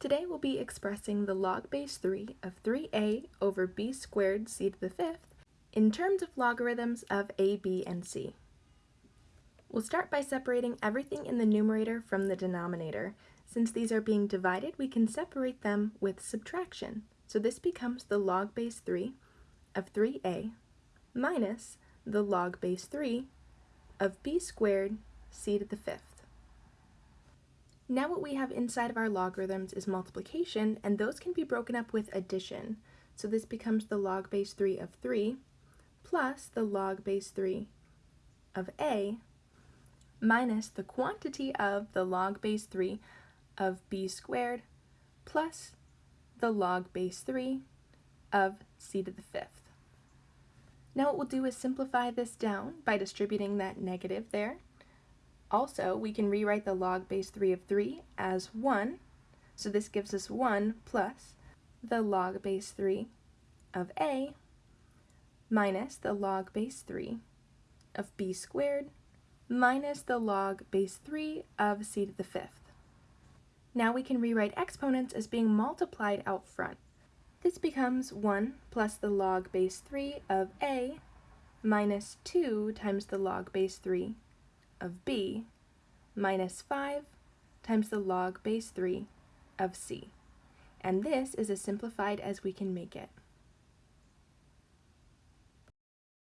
Today we'll be expressing the log base 3 of 3a over b squared c to the fifth in terms of logarithms of a, b, and c. We'll start by separating everything in the numerator from the denominator. Since these are being divided, we can separate them with subtraction. So this becomes the log base 3 of 3a minus the log base 3 of b squared c to the fifth. Now what we have inside of our logarithms is multiplication, and those can be broken up with addition. So this becomes the log base 3 of 3 plus the log base 3 of a minus the quantity of the log base 3 of b squared plus the log base 3 of c to the fifth. Now what we'll do is simplify this down by distributing that negative there also, we can rewrite the log base 3 of 3 as 1, so this gives us 1 plus the log base 3 of a minus the log base 3 of b squared minus the log base 3 of c to the fifth. Now we can rewrite exponents as being multiplied out front. This becomes 1 plus the log base 3 of a minus 2 times the log base 3 of b minus 5 times the log base 3 of c. And this is as simplified as we can make it.